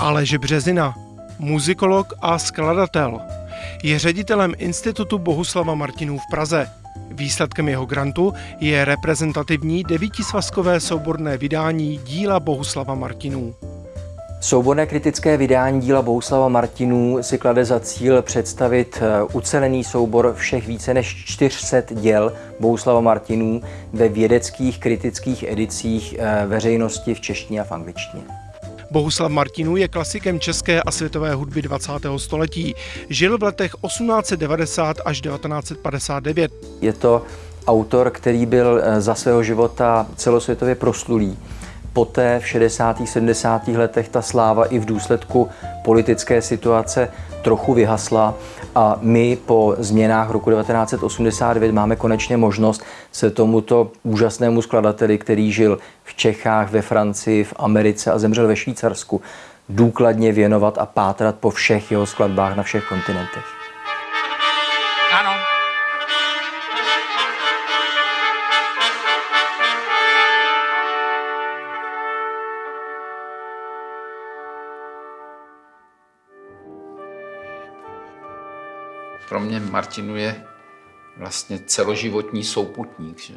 Aleš Březina, muzikolog a skladatel. Je ředitelem Institutu Bohuslava Martinů v Praze. Výsledkem jeho grantu je reprezentativní devítisvazkové souborné vydání díla Bohuslava Martinů. Souborné kritické vydání díla Bohuslava Martinů si klade za cíl představit eh, ucelený soubor všech více než 400 děl Bohuslava Martinů ve vědeckých kritických edicích eh, veřejnosti v češtině a v angličtině. Bohuslav Martinů je klasikem české a světové hudby 20. století. Žil v letech 1890 až 1959. Je to autor, který byl eh, za svého života celosvětově proslulý poté v 60. 70. letech ta sláva i v důsledku politické situace trochu vyhasla a my po změnách roku 1989 máme konečně možnost se tomuto úžasnému skladateli, který žil v Čechách, ve Francii, v Americe a zemřel ve Švýcarsku, důkladně věnovat a pátrat po všech jeho skladbách na všech kontinentech. Pro mě Martinu je vlastně celoživotní souputník. Že?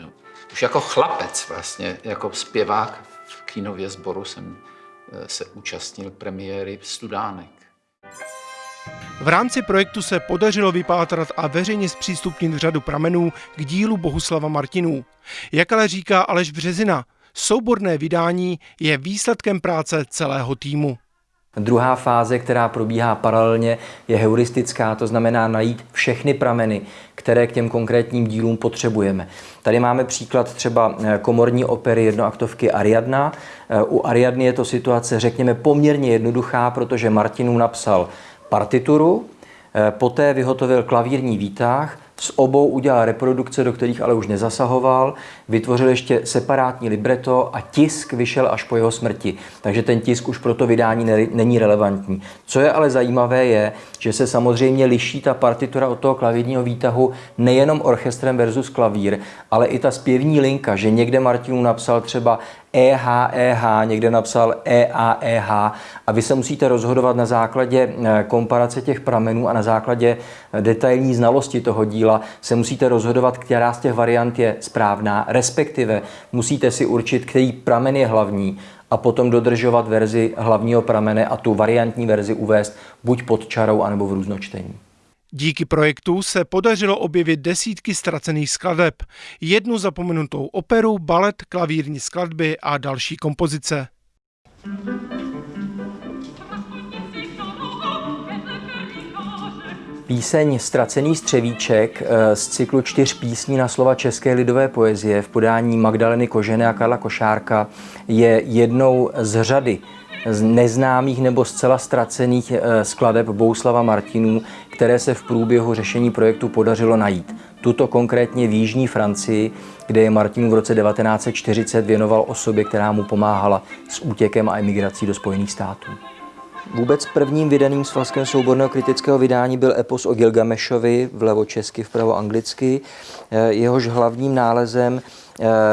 Už jako chlapec vlastně, jako zpěvák v kínově sboru jsem eh, se účastnil premiéry Studánek. V rámci projektu se podařilo vypátrat a veřejně zpřístupnit řadu pramenů k dílu Bohuslava Martinů. Jak ale říká Aleš Březina, souborné vydání je výsledkem práce celého týmu. Druhá fáze, která probíhá paralelně, je heuristická, to znamená najít všechny prameny, které k těm konkrétním dílům potřebujeme. Tady máme příklad třeba eh, komorní opery jednoaktovky Ariadna. Eh, u Ariadny je to situace, řekněme, poměrně jednoduchá, protože Martinů napsal partituru, eh, poté vyhotovil klavírní výtah, s obou udělal reprodukce, do kterých ale už nezasahoval, vytvořil ještě separátní libreto a tisk vyšel až po jeho smrti. Takže ten tisk už pro to vydání není relevantní. Co je ale zajímavé je, že se samozřejmě liší ta partitura od toho klavírního výtahu nejenom orchestrem versus klavír, ale i ta zpěvní linka, že někde Martinů napsal třeba EH, EH, někde napsal EA, EH a vy se musíte rozhodovat na základě eh, komparace těch pramenů a na základě eh, detailní znalosti toho díla se musíte rozhodovat, která z těch variant je správná, respektive musíte si určit, který pramen je hlavní a potom dodržovat verzi hlavního pramene a tu variantní verzi uvést buď pod čarou, anebo v různočtení. Díky projektu se podařilo objevit desítky ztracených skladeb, jednu zapomenutou operu, balet, klavírní skladby a další kompozice. Píseň Stracený střevíček eh, z cyklu čtyř písní na slova české lidové poezie v podání Magdaleny Kožené a Karla Košárka je jednou z řady z neznámých nebo zcela ztracených eh, skladeb Bouslava Martinů, které se v průběhu řešení projektu podařilo najít. Tuto konkrétně v Jižní Francii, kde je Martinů v roce 1940 věnoval osobě, která mu pomáhala s útěkem a emigrací do Spojených států. Vůbec prvním vydaným svazkem souborného kritického vydání byl epos o Gilgamešovi, vlevo česky, vpravo anglicky. Eh, jehož hlavním nálezem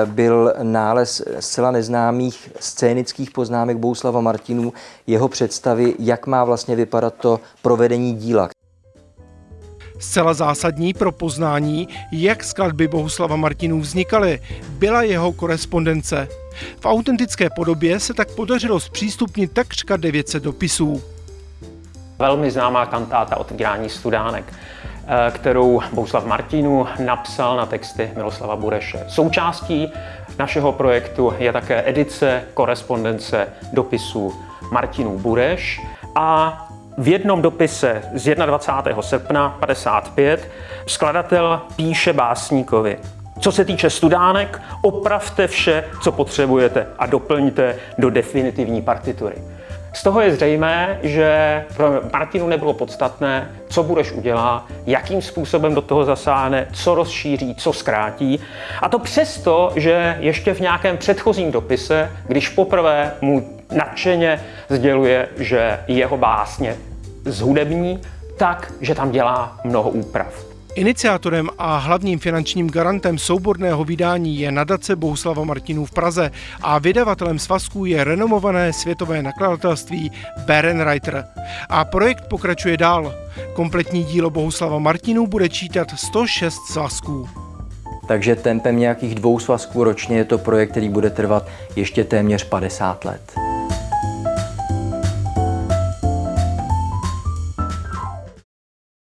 byl nález zcela neznámých scénických poznámek Bouslava Martinů, jeho představy, jak má vlastně vypadat to provedení díla. Zcela zásadní pro poznání, jak skladby Bohuslava Martinů vznikaly, byla jeho korespondence. V autentické podobě se tak podařilo zpřístupnit takřka 900 dopisů. Velmi známá kantáta Otvírání studánek, eh, kterou Bohuslav Martinů napsal na texty Miloslava Bureše. Součástí našeho projektu je také edice korespondence dopisů Martinů Bureš a v jednom dopise z 21. srpna 55 skladatel píše básníkovi co se týče studánek, opravte vše, co potřebujete a doplňte do definitivní partitury. Z toho je zřejmé, že pro Martinu nebylo podstatné, co budeš udělá, jakým způsobem do toho zasáhne, co rozšíří, co zkrátí. A to přesto, že ještě v nějakém předchozím dopise, když poprvé mu nadšeně sděluje, že jeho básně zhudební, tak, že tam dělá mnoho úprav. Iniciátorem a hlavním finančním garantem souborného vydání je nadace Bohuslava Martinů v Praze a vydavatelem svazků je renomované světové nakladatelství Berenreiter. A projekt pokračuje dál. Kompletní dílo Bohuslava Martinů bude čítat 106 svazků. Takže tempem nějakých dvou svazků ročně je to projekt, který bude trvat ještě téměř 50 let.